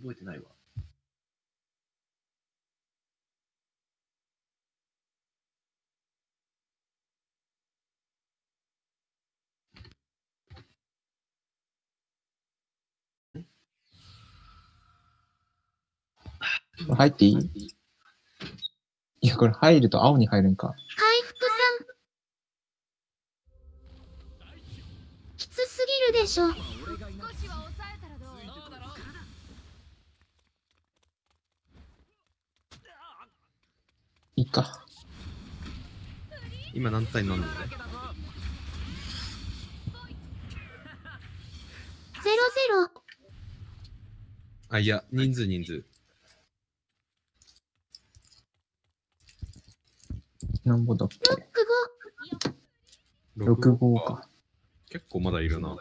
覚えてないわ。入っていい？いや、これ入ると青に入るんか。回復さん。きつすぎるでしょ。少しは抑えたらどういいか。今何対何でゼロゼロ。あ、いや、人数人数。なんぼだっロッけク五。?6 号か。。結構まだいるな。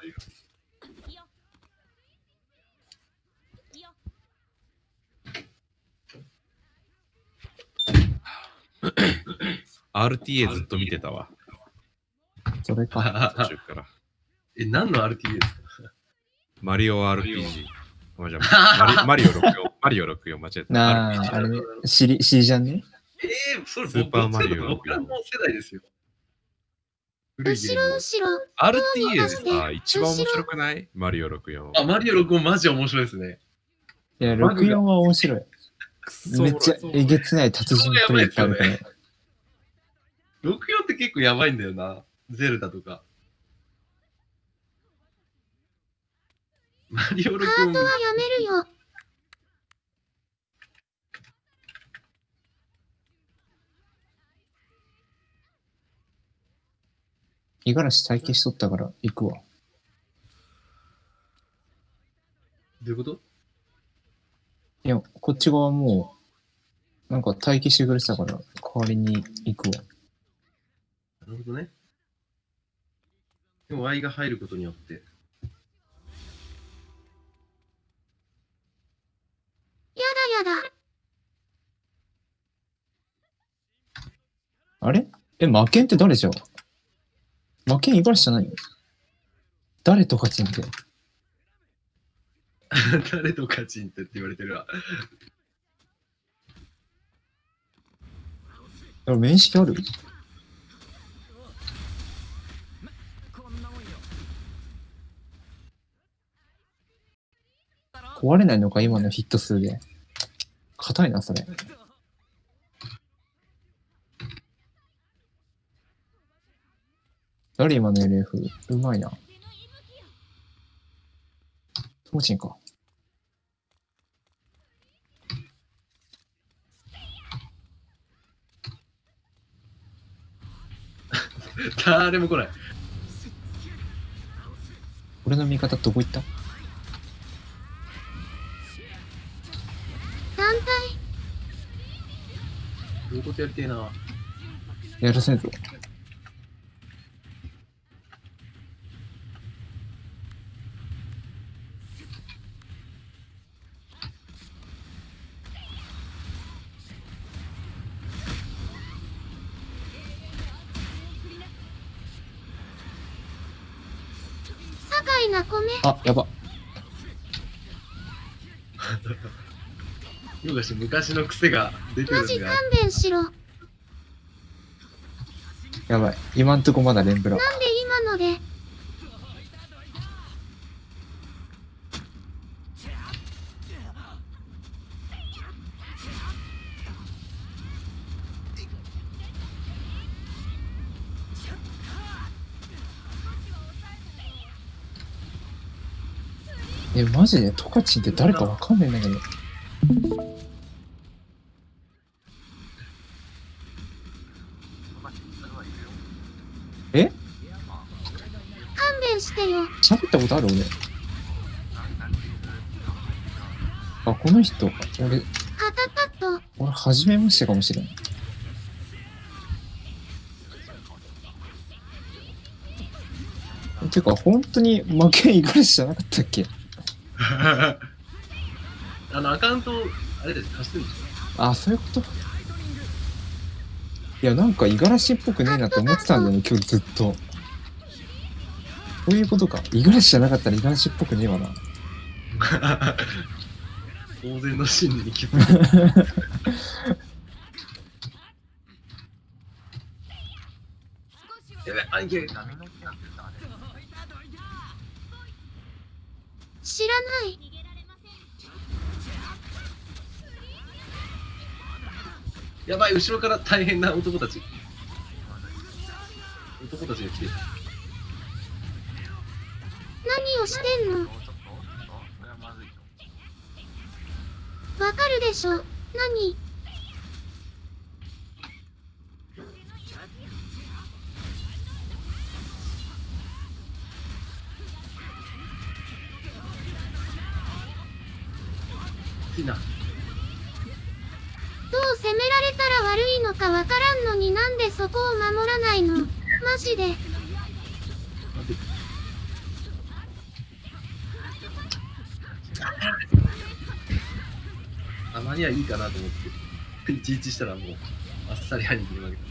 RTA ずっと見てたわ。それか。途中から。え、何の RTA ですか？マリオ RPG。マリマリオ64、マリオ64 間違えた。なあ、あれね、シリ、シリじゃんね？えー、それスーパーマリオ僕らの世代ですよ。後ろ後ろ。RTA でさ、一番面白くない？マリオ64。あ、マリオ6マジ面白いですね。いや、バグが64は面白い。めっちゃえげつない達人プレイいっぱいあるから。64って結構やばいんだよな。ゼルダとか。マリオ6ハートはやめるよ。五十嵐体験しとったから行くわ。どういうこと？いや、こっち側もう、なんか待機してくれてたから、代わりに行くわ。なるほどね。でも Y が入ることによって。やだやだ。あれ？え、魔剣って誰じゃん？魔剣五十嵐じゃないの？誰とかちんって。誰とカチンってって言われてるわ。あ面識ある？壊れないのか今のヒット数で。硬いな、それ。誰今の LF? うまいな。トモチンか。誰も来ない。俺の味方どこ行った団体。どういうことやりてえな。やらせんぞ。酒井な米。あ、やば。よがし昔の癖が出てるんでマジ勘弁しろ。なんでやばい。今んとこまだレンブラ。今ので？え、マジで？トカチンって誰かわかんないんだけど。え？勘弁してよ。喋ったことある？俺。あ、この人、俺、カタ。俺、初めましてかもしれない。てか、本当に負け五十嵐じゃなかったっけ？あの、アカウント、あれです、貸してるんですよ。あ、そういうこと？いや、なんか五十嵐っぽくねえなと思ってたんだよね、今日ずっと。そういうことか。五十嵐じゃなかったら五十嵐っぽくねえわな。当然の真理に気づく。やべ、兄貴が。知らない。やばい、後ろから大変な男たち。男たちが来てる。何をしてんの？わかるでしょ何？いいな。どう責められたら悪いのかわからんのになんでそこを守らないの？マジで。たまにはいいかなと思って、いちいちしたらもう、あっさり兄貴に負けた。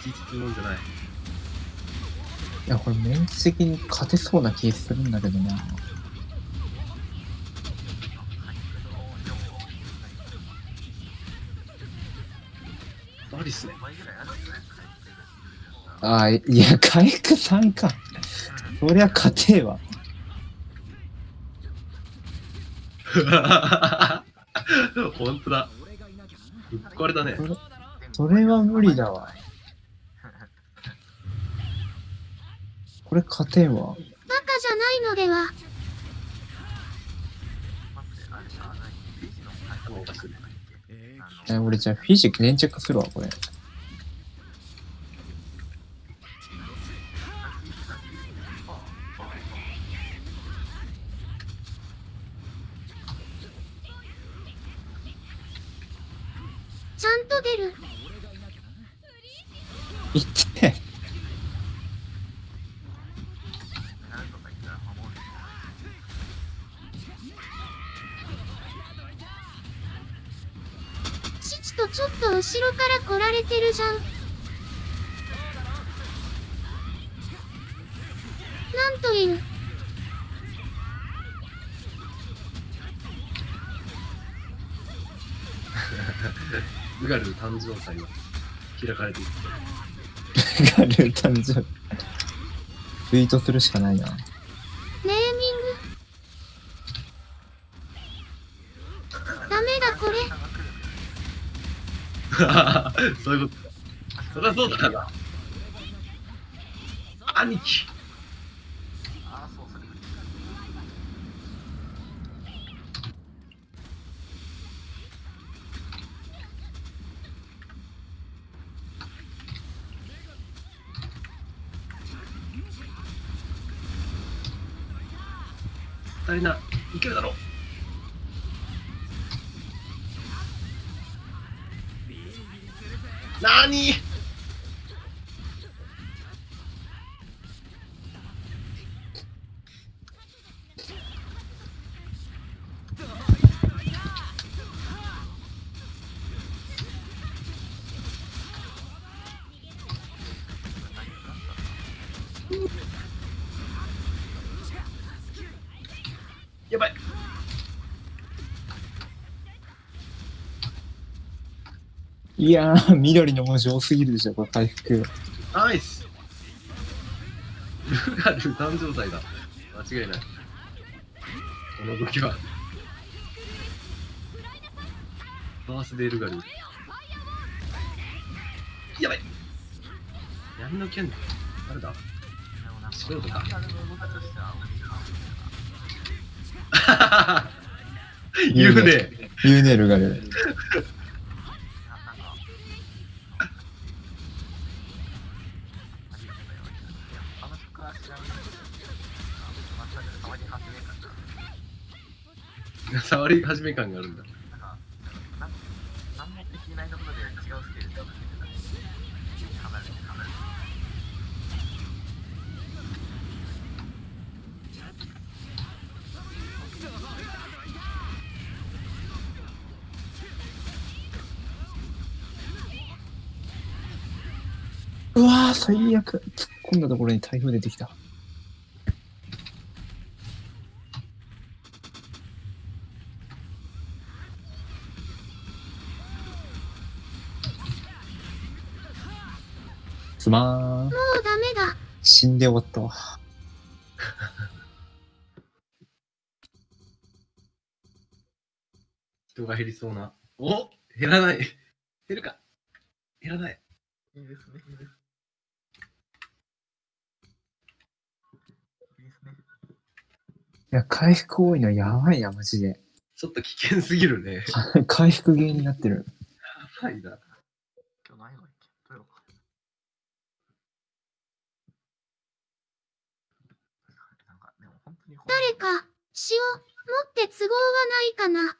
いちいちするもんじゃない。いや、これメンツ的に勝てそうな気するんだけどな。マリスね。ああ、いや、回復3か。そりゃ勝てえわ。本当だ。ぶっ壊れたね。それそれは無理だわ。これ勝てんわ。バカじゃないのでは。え、俺じゃあフィジック粘着するわ、これ。ちゃんと出る。後ろから来られてるじゃん。なんという。ウガル誕生祭が開かれている。ガル誕生日。ツイートするしかないな。ネーミング。ダメだこれ。そういうこと。そりゃそうだな。兄貴。足りないけるだろう。何？いやー、緑の文字多すぎるでしょ、これ回復。ナイス。ルガル誕生祭だ。間違いない。この動きは。バースデールガルやばい。闇の剣誰だ？素人か。言うね。言うね、ルガル。触り始め感があるんだうわ、最悪。突っ込んだところに台風出てきた。すまーん。もうダメだ。死んで終わったわ。人が減りそうな。お減らない。減るか。減らない。いいですね。いいですいや、回復多いのやばいな、マジで。ちょっと危険すぎるね。回復ゲーになってる。やばいな。今日ないのどうよなんか、でも本当にこう誰か、詩を持って都合はないかな。